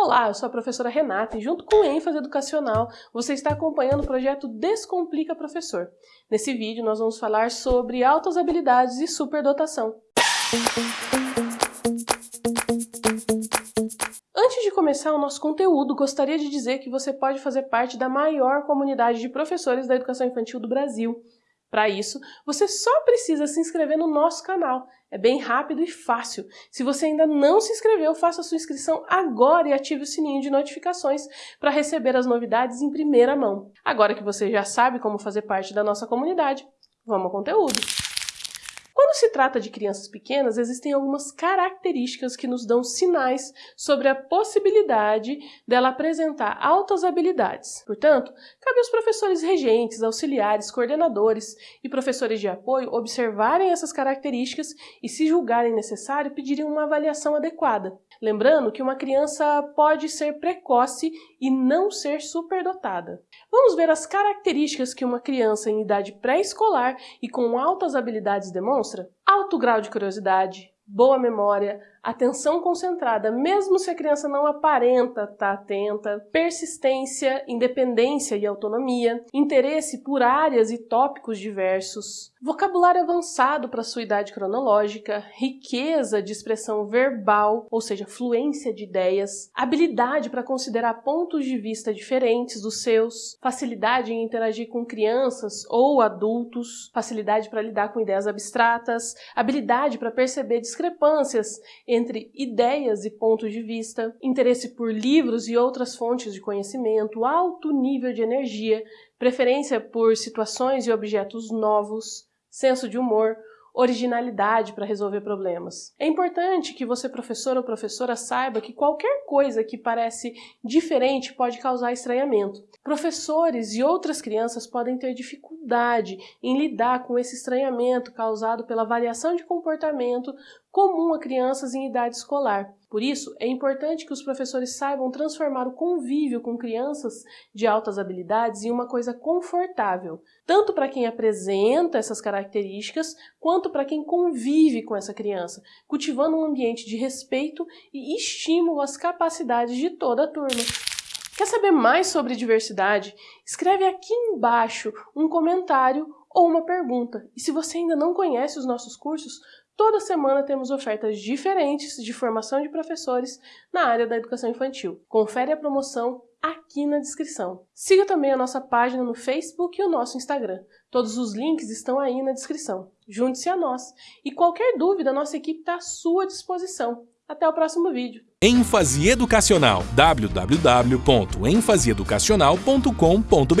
Olá, eu sou a professora Renata e junto com ênfase educacional, você está acompanhando o projeto Descomplica Professor. Nesse vídeo nós vamos falar sobre altas habilidades e superdotação. Antes de começar o nosso conteúdo, gostaria de dizer que você pode fazer parte da maior comunidade de professores da educação infantil do Brasil. Para isso, você só precisa se inscrever no nosso canal. É bem rápido e fácil. Se você ainda não se inscreveu, faça sua inscrição agora e ative o sininho de notificações para receber as novidades em primeira mão. Agora que você já sabe como fazer parte da nossa comunidade, vamos ao conteúdo. Quando se trata de crianças pequenas, existem algumas características que nos dão sinais sobre a possibilidade dela apresentar altas habilidades. Portanto, cabe aos professores regentes, auxiliares, coordenadores e professores de apoio observarem essas características e, se julgarem necessário, pedirem uma avaliação adequada. Lembrando que uma criança pode ser precoce e não ser superdotada. Vamos ver as características que uma criança em idade pré-escolar e com altas habilidades demonstra? Alto grau de curiosidade, boa memória, atenção concentrada, mesmo se a criança não aparenta estar tá atenta, persistência, independência e autonomia, interesse por áreas e tópicos diversos, vocabulário avançado para sua idade cronológica, riqueza de expressão verbal, ou seja, fluência de ideias, habilidade para considerar pontos de vista diferentes dos seus, facilidade em interagir com crianças ou adultos, facilidade para lidar com ideias abstratas, habilidade para perceber discrepâncias ideias e pontos de vista, interesse por livros e outras fontes de conhecimento, alto nível de energia, preferência por situações e objetos novos, senso de humor, originalidade para resolver problemas. É importante que você, professor ou professora, saiba que qualquer coisa que parece diferente pode causar estranhamento. Professores e outras crianças podem ter dificuldade em lidar com esse estranhamento causado pela variação de comportamento comum a crianças em idade escolar. Por isso, é importante que os professores saibam transformar o convívio com crianças de altas habilidades em uma coisa confortável, tanto para quem apresenta essas características, quanto para quem convive com essa criança, cultivando um ambiente de respeito e estímulo às capacidades de toda a turma. Quer saber mais sobre diversidade? Escreve aqui embaixo um comentário ou uma pergunta. E se você ainda não conhece os nossos cursos, Toda semana temos ofertas diferentes de formação de professores na área da educação infantil. Confere a promoção aqui na descrição. Siga também a nossa página no Facebook e o nosso Instagram. Todos os links estão aí na descrição. Junte-se a nós. E qualquer dúvida, nossa equipe está à sua disposição. Até o próximo vídeo. ênfase educacional www.enfaseeducacional.com.br